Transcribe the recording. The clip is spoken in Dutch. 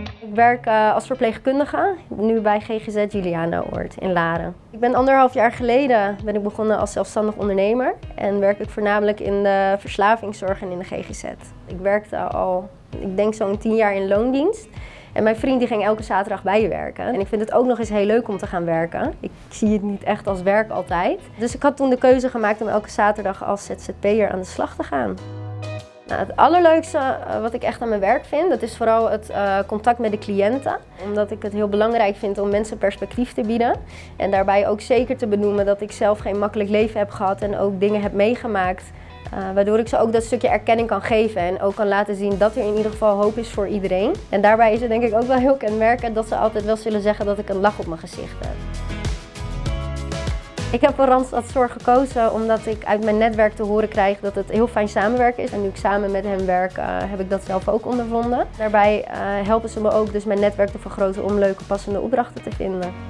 Ik werk uh, als verpleegkundige, nu bij GGZ Juliana-oord in Laren. Ik ben anderhalf jaar geleden ben ik begonnen als zelfstandig ondernemer en werk ik voornamelijk in de verslavingszorg en in de GGZ. Ik werkte al, ik denk zo'n tien jaar in loondienst. En mijn vriend die ging elke zaterdag bij je werken. En ik vind het ook nog eens heel leuk om te gaan werken. Ik zie het niet echt als werk altijd. Dus ik had toen de keuze gemaakt om elke zaterdag als ZZP'er aan de slag te gaan. Nou, het allerleukste eh, wat ik echt aan mijn werk vind, dat is vooral het uh, contact met de cliënten. Omdat ik het heel belangrijk vind om mensen perspectief te bieden. En daarbij ook zeker te benoemen dat ik zelf geen makkelijk leven heb gehad en ook dingen heb meegemaakt. Waardoor ik ze ook dat stukje erkenning kan geven en ook kan laten zien dat er in ieder geval hoop is voor iedereen. En daarbij is het denk ik ook wel heel kenmerkend dat ze altijd wel zullen zeggen dat ik een lach op mijn gezicht heb. Ik heb voor Randstad Zorg gekozen omdat ik uit mijn netwerk te horen krijg dat het heel fijn samenwerken is. En nu ik samen met hen werk, uh, heb ik dat zelf ook ondervonden. Daarbij uh, helpen ze me ook dus mijn netwerk te vergroten om leuke passende opdrachten te vinden.